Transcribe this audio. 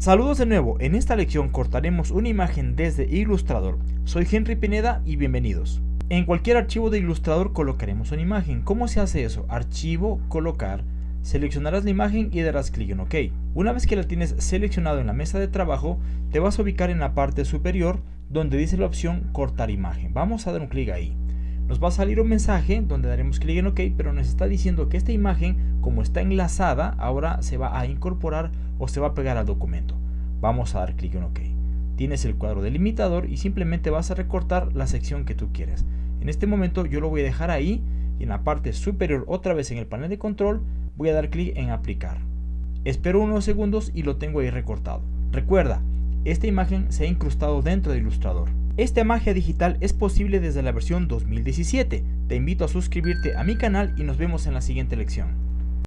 Saludos de nuevo, en esta lección cortaremos una imagen desde Illustrator. Soy Henry Pineda y bienvenidos. En cualquier archivo de Illustrator colocaremos una imagen. ¿Cómo se hace eso? Archivo, colocar, seleccionarás la imagen y darás clic en OK. Una vez que la tienes seleccionado en la mesa de trabajo, te vas a ubicar en la parte superior donde dice la opción cortar imagen. Vamos a dar un clic ahí. Nos va a salir un mensaje donde daremos clic en OK, pero nos está diciendo que esta imagen, como está enlazada, ahora se va a incorporar o se va a pegar al documento. Vamos a dar clic en OK. Tienes el cuadro delimitador y simplemente vas a recortar la sección que tú quieres. En este momento yo lo voy a dejar ahí y en la parte superior otra vez en el panel de control voy a dar clic en aplicar. Espero unos segundos y lo tengo ahí recortado. Recuerda, esta imagen se ha incrustado dentro de Illustrator. Esta magia digital es posible desde la versión 2017. Te invito a suscribirte a mi canal y nos vemos en la siguiente lección.